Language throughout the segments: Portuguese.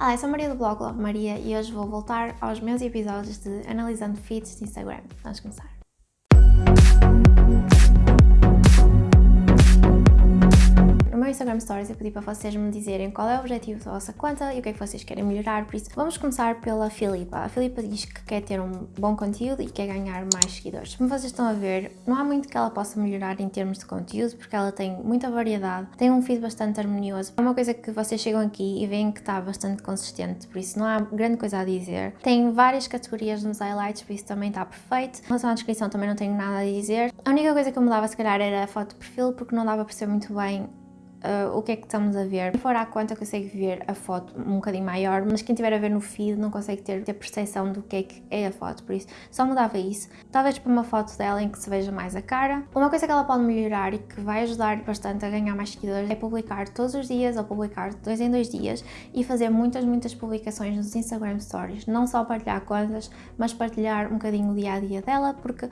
Olá, eu sou Maria do blog Love Maria e hoje vou voltar aos meus episódios de Analisando Feeds de Instagram. Vamos começar. Meu Instagram Stories eu pedi para vocês me dizerem qual é o objetivo da vossa conta e o que é que vocês querem melhorar, por isso vamos começar pela Filipa. A Filipa diz que quer ter um bom conteúdo e quer ganhar mais seguidores. Como vocês estão a ver, não há muito que ela possa melhorar em termos de conteúdo, porque ela tem muita variedade, tem um feed bastante harmonioso. É uma coisa que vocês chegam aqui e veem que está bastante consistente, por isso não há grande coisa a dizer. Tem várias categorias nos highlights, por isso também está perfeito. Em relação à descrição também não tenho nada a dizer. A única coisa que eu mudava se calhar era a foto de perfil, porque não dava para perceber muito bem uh, o que é que estamos a ver. Quem for à conta consegue ver a foto um bocadinho maior, mas quem estiver a ver no feed não consegue ter, ter percepção do que é que é a foto, por isso só mudava isso. Talvez para uma foto dela em que se veja mais a cara. Uma coisa que ela pode melhorar e que vai ajudar bastante a ganhar mais seguidores é publicar todos os dias ou publicar dois em dois dias e fazer muitas, muitas publicações nos Instagram Stories. Não só partilhar coisas, mas partilhar um bocadinho o dia a dia dela, porque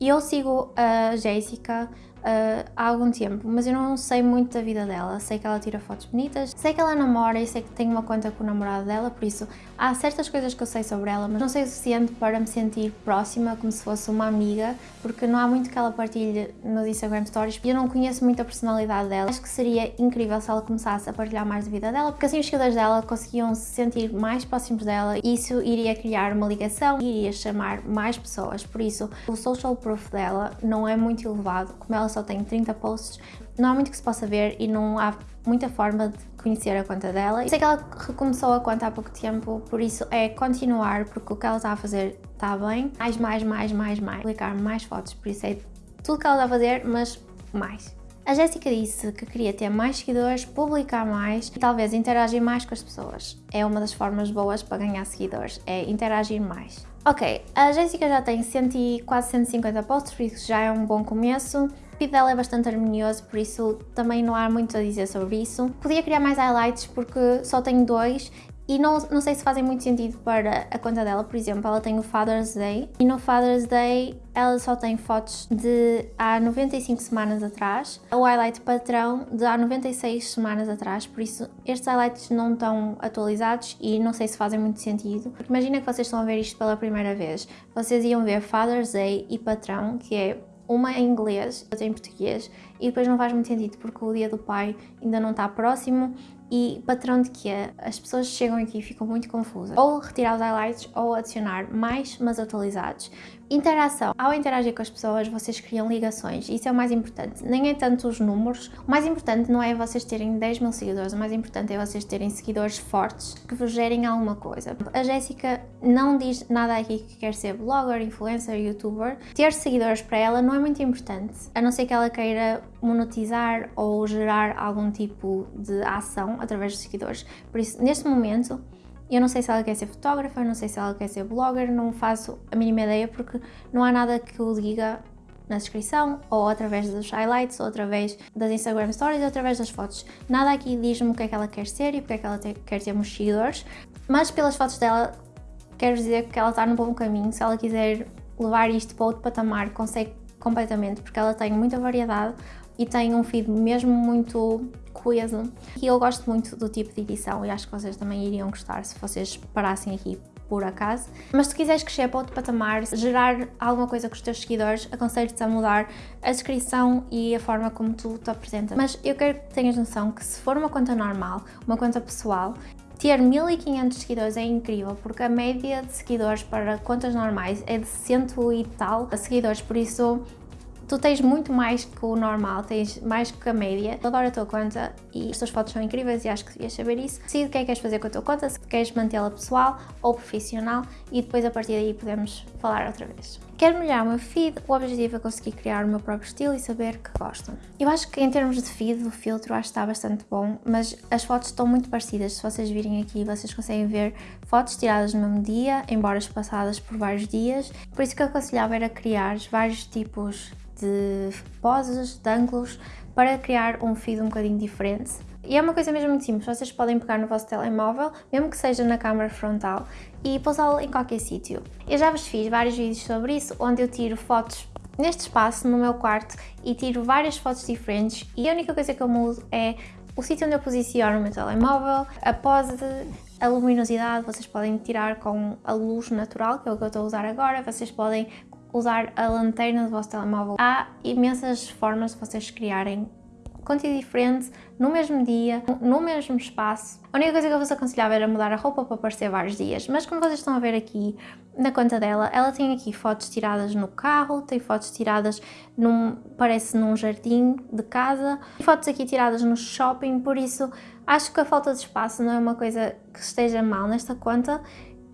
eu sigo a Jéssica uh, há algum tempo, mas eu não sei muito da vida dela. Sei que ela tira fotos bonitas, sei que ela namora e sei que tem uma conta com o namorado dela, por isso há certas coisas que eu sei sobre ela, mas não sei o suficiente para me sentir próxima, como se fosse uma amiga, porque não há muito que ela partilhe nos Instagram Stories e eu não conheço muito a personalidade dela. Acho que seria incrível se ela começasse a partilhar mais da vida dela, porque assim os seguidores dela conseguiam se sentir mais próximos dela e isso iria criar uma ligação e iria chamar mais pessoas. Por isso, o social proof dela não é muito elevado, como ela só tem 30 posts, não há muito que se possa ver e não há muita forma de conhecer a conta dela. Sei que ela recomeçou a conta há pouco tempo, por isso é continuar, porque o que ela está a fazer está bem. Mais, mais, mais, mais, mais. Publicar mais fotos, por isso é tudo que ela está a fazer, mas mais. A Jéssica disse que queria ter mais seguidores, publicar mais e talvez interagir mais com as pessoas. É uma das formas boas para ganhar seguidores, é interagir mais. Ok, a Jéssica já tem 100, quase 150 posts, por isso já é um bom começo. Feed dela é bastante harmonioso, por isso também não há muito a dizer sobre isso. Podia criar mais highlights porque só tenho dois e não, não sei se fazem muito sentido para a conta dela, por exemplo, ela tem o Father's Day e no Father's Day ela só tem fotos de há 95 semanas atrás, o highlight padrão de há 96 semanas atrás, por isso estes highlights não estão atualizados e não sei se fazem muito sentido. Imagina que vocês estão a ver isto pela primeira vez, vocês iam ver Father's Day e patrão, que é uma em inglês, outra em português, e depois não faz muito sentido porque o dia do pai ainda não está próximo e patrão de que as pessoas chegam aqui e ficam muito confusas. Ou retirar os highlights ou adicionar mais, mas atualizados. Interação. Ao interagir com as pessoas, vocês criam ligações. Isso é o mais importante. Nem é tanto os números. O mais importante não é vocês terem 10 mil seguidores. O mais importante é vocês terem seguidores fortes que vos gerem alguma coisa. A Jéssica não diz nada aqui que quer ser blogger, influencer, youtuber. Ter seguidores para ela não é muito importante. A não ser que ela queira monetizar ou gerar algum tipo de ação através dos seguidores. Por isso, neste momento, eu não sei se ela quer ser fotógrafa, não sei se ela quer ser blogger, não faço a mínima ideia porque não há nada que o diga na descrição, ou através dos highlights, ou através das Instagram Stories, ou através das fotos. Nada aqui diz-me o que é que ela quer ser e porque é que ela te, quer ter muitos seguidores, mas pelas fotos dela quero dizer que ela está no bom caminho. Se ela quiser levar isto para outro patamar, consegue completamente, porque ela tem muita variedade e tem um feed mesmo muito coisa. E eu gosto muito do tipo de edição e acho que vocês também iriam gostar se vocês parassem aqui por acaso. Mas se quiseres crescer para outro patamar, gerar alguma coisa com os teus seguidores, aconselho-te a mudar a descrição e a forma como tu te apresentas. Mas eu quero que tenhas noção que se for uma conta normal, uma conta pessoal, ter 1500 seguidores é incrível, porque a média de seguidores para contas normais é de cento e tal seguidores, por isso tu tens muito mais que o normal, tens mais que a média. Eu adoro a tua conta e as tuas fotos são incríveis e acho que devias saber isso. Decide o que é que queres fazer com a tua conta, se queres mantê-la pessoal ou profissional e depois a partir daí podemos falar outra vez. Quero melhorar o meu feed, o objetivo é conseguir criar o meu próprio estilo e saber que gostam. Eu acho que em termos de feed, o filtro acho que está bastante bom, mas as fotos estão muito parecidas. Se vocês virem aqui, vocês conseguem ver fotos tiradas no mesmo dia, embora passadas por vários dias. Por isso que eu aconselhava era criar vários tipos de poses, de ângulos, para criar um feed um bocadinho diferente. E é uma coisa mesmo muito simples, vocês podem pegar no vosso telemóvel, mesmo que seja na câmera frontal, e pousá-lo em qualquer sítio. Eu já vos fiz vários vídeos sobre isso, onde eu tiro fotos neste espaço, no meu quarto, e tiro várias fotos diferentes, e a única coisa que eu mudo é o sítio onde eu posiciono o meu telemóvel, a pose, a luminosidade, vocês podem tirar com a luz natural, que é o que eu estou a usar agora, vocês podem usar a lanterna do vosso telemóvel. Há imensas formas de vocês criarem conteúdo diferente, no mesmo dia, no mesmo espaço. A única coisa que eu vos aconselhava era mudar a roupa para aparecer vários dias, mas como vocês estão a ver aqui na conta dela, ela tem aqui fotos tiradas no carro, tem fotos tiradas num, parece num jardim de casa, fotos aqui tiradas no shopping, por isso acho que a falta de espaço não é uma coisa que esteja mal nesta conta,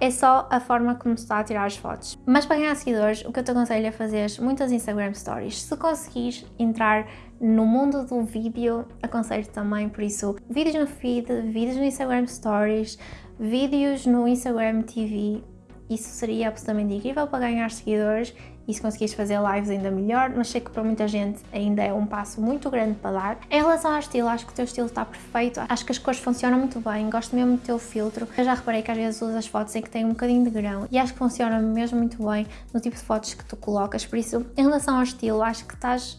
é só a forma como se está a tirar as fotos. Mas para ganhar seguidores, o que eu te aconselho é fazer muitas Instagram Stories. Se conseguires entrar no mundo do vídeo, aconselho também, por isso, vídeos no feed, vídeos no Instagram Stories, vídeos no Instagram TV, isso seria absolutamente incrível para ganhar seguidores e se conseguires fazer lives ainda melhor, mas sei que para muita gente ainda é um passo muito grande para dar. Em relação ao estilo, acho que o teu estilo está perfeito, acho que as cores funcionam muito bem, gosto mesmo do teu filtro. Eu já reparei que às vezes usas fotos em que tem um bocadinho de grão e acho que funciona mesmo muito bem no tipo de fotos que tu colocas, por isso, em relação ao estilo, acho que estás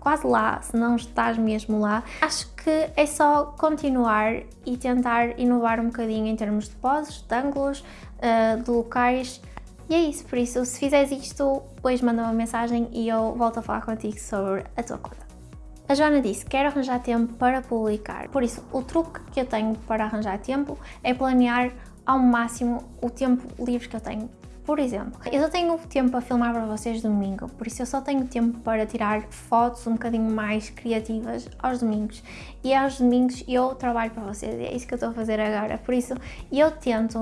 quase lá, se não estás mesmo lá. Acho que é só continuar e tentar inovar um bocadinho em termos de poses, de ângulos, uh, de locais e é isso, por isso, se fizeres isto, depois manda uma mensagem e eu volto a falar contigo sobre a tua conta. A Joana disse, quero arranjar tempo para publicar. Por isso, o truque que eu tenho para arranjar tempo é planear ao máximo o tempo livre que eu tenho por exemplo, eu só tenho tempo para filmar para vocês domingo, por isso eu só tenho tempo para tirar fotos um bocadinho mais criativas aos domingos. E aos domingos eu trabalho para vocês, é isso que eu estou a fazer agora. Por isso eu tento,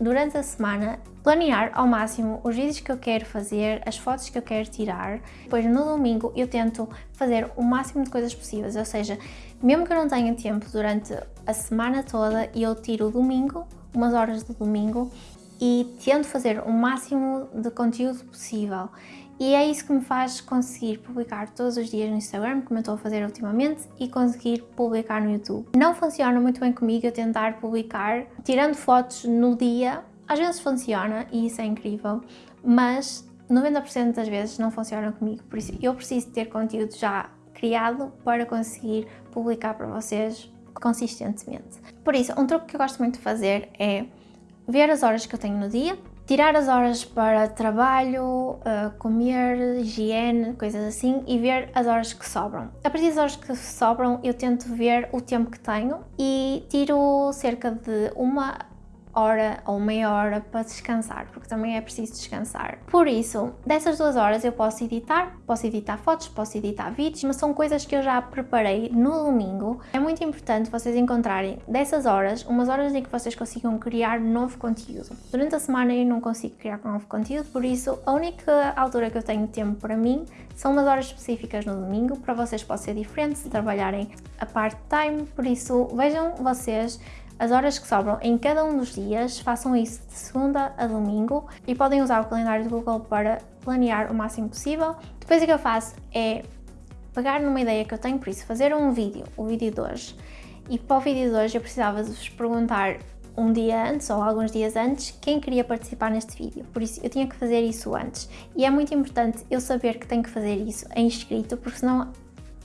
durante a semana, planear ao máximo os vídeos que eu quero fazer, as fotos que eu quero tirar. Depois no domingo eu tento fazer o máximo de coisas possíveis, ou seja, mesmo que eu não tenha tempo durante a semana toda, eu tiro o domingo, umas horas do domingo, e tento fazer o máximo de conteúdo possível. E é isso que me faz conseguir publicar todos os dias no Instagram, como eu estou a fazer ultimamente, e conseguir publicar no YouTube. Não funciona muito bem comigo eu tentar publicar tirando fotos no dia. Às vezes funciona e isso é incrível, mas 90% das vezes não funciona comigo. Por isso eu preciso ter conteúdo já criado para conseguir publicar para vocês consistentemente. Por isso, um truque que eu gosto muito de fazer é ver as horas que eu tenho no dia, tirar as horas para trabalho, uh, comer, higiene, coisas assim e ver as horas que sobram. A partir das horas que sobram eu tento ver o tempo que tenho e tiro cerca de uma hora ou meia hora para descansar, porque também é preciso descansar. Por isso, dessas duas horas eu posso editar, posso editar fotos, posso editar vídeos, mas são coisas que eu já preparei no domingo. É muito importante vocês encontrarem dessas horas, umas horas em que vocês consigam criar novo conteúdo. Durante a semana eu não consigo criar novo conteúdo, por isso a única altura que eu tenho tempo para mim são umas horas específicas no domingo, para vocês pode ser diferente se trabalharem a part-time, por isso vejam vocês as horas que sobram em cada um dos dias, façam isso de segunda a domingo e podem usar o calendário do Google para planear o máximo possível. Depois o que eu faço é pegar numa ideia que eu tenho, por isso fazer um vídeo, o vídeo de hoje. E para o vídeo de hoje eu precisava vos perguntar um dia antes ou alguns dias antes quem queria participar neste vídeo, por isso eu tinha que fazer isso antes. E é muito importante eu saber que tenho que fazer isso em escrito, porque senão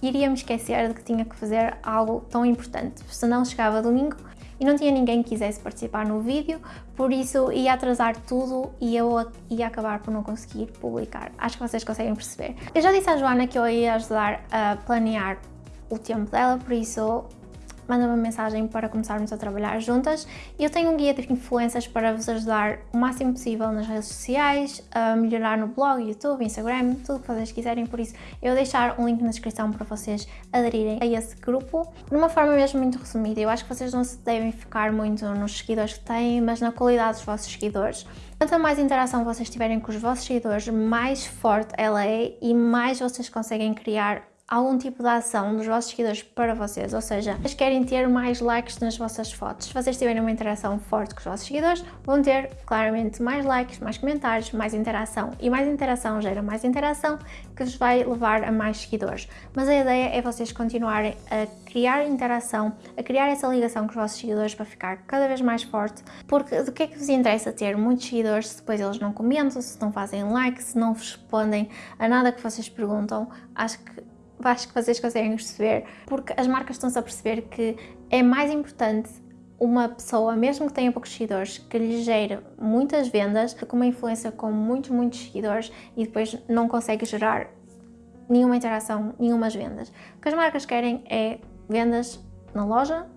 iria me esquecer de que tinha que fazer algo tão importante. Senão chegava domingo e não tinha ninguém que quisesse participar no vídeo, por isso ia atrasar tudo e eu ia acabar por não conseguir publicar. Acho que vocês conseguem perceber. Eu já disse à Joana que eu ia ajudar a planear o tempo dela, por isso manda uma mensagem para começarmos a trabalhar juntas. Eu tenho um guia de influências para vos ajudar o máximo possível nas redes sociais, a melhorar no blog, YouTube, Instagram, tudo o que vocês quiserem, por isso eu deixar um link na descrição para vocês aderirem a esse grupo. De uma forma mesmo muito resumida, eu acho que vocês não se devem focar muito nos seguidores que têm, mas na qualidade dos vossos seguidores. Quanto mais interação vocês tiverem com os vossos seguidores, mais forte ela é e mais vocês conseguem criar algum tipo de ação dos vossos seguidores para vocês, ou seja, vocês querem ter mais likes nas vossas fotos. Se vocês tiverem uma interação forte com os vossos seguidores, vão ter claramente mais likes, mais comentários, mais interação. E mais interação gera mais interação, que vos vai levar a mais seguidores. Mas a ideia é vocês continuarem a criar interação, a criar essa ligação com os vossos seguidores para ficar cada vez mais forte, porque do que é que vos interessa ter muitos seguidores se depois eles não comentam, se não fazem like, se não respondem a nada que vocês perguntam? Acho que acho que vocês conseguem perceber, porque as marcas estão-se a perceber que é mais importante uma pessoa, mesmo que tenha poucos seguidores, que lhe gere muitas vendas, com uma influência com muitos, muitos seguidores e depois não consegue gerar nenhuma interação, nenhumas vendas. O que as marcas querem é vendas na loja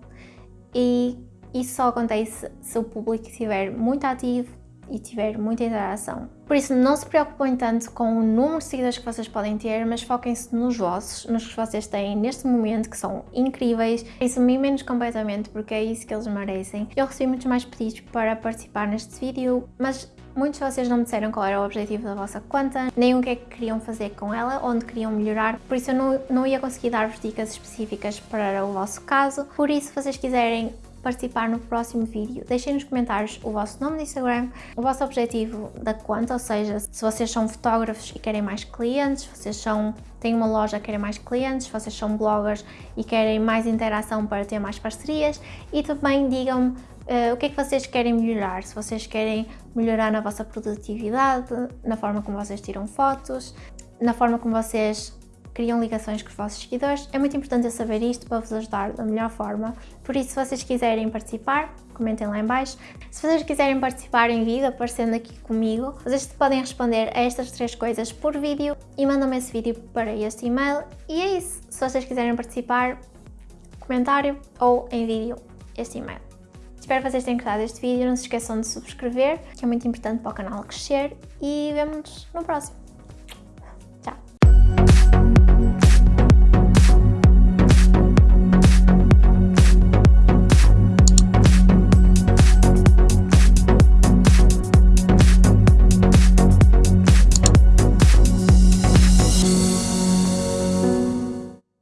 e isso só acontece se o público estiver muito ativo e tiver muita interação. Por isso, não se preocupem tanto com o número de seguidores que vocês podem ter, mas foquem-se nos vossos, nos que vocês têm neste momento, que são incríveis. Isso me menos completamente, porque é isso que eles merecem. Eu recebi muitos mais pedidos para participar neste vídeo, mas Muitos de vocês não me disseram qual era o objetivo da vossa conta, nem o que é que queriam fazer com ela, onde queriam melhorar, por isso eu não, não ia conseguir dar-vos dicas específicas para o vosso caso. Por isso, se vocês quiserem participar no próximo vídeo. Deixem nos comentários o vosso nome no Instagram, o vosso objetivo da conta, ou seja, se vocês são fotógrafos e querem mais clientes, se vocês são, têm uma loja e querem mais clientes, se vocês são bloggers e querem mais interação para ter mais parcerias e também digam-me uh, o que é que vocês querem melhorar, se vocês querem melhorar na vossa produtividade, na forma como vocês tiram fotos, na forma como vocês criam ligações com os vossos seguidores. É muito importante eu saber isto para vos ajudar da melhor forma. Por isso, se vocês quiserem participar, comentem lá em baixo. Se vocês quiserem participar em vídeo, aparecendo aqui comigo, vocês podem responder a estas três coisas por vídeo e mandam-me esse vídeo para este e-mail. E é isso. Se vocês quiserem participar, comentário ou em vídeo este e-mail. Espero que vocês tenham gostado deste vídeo, não se esqueçam de subscrever, que é muito importante para o canal crescer e vemo-nos no próximo.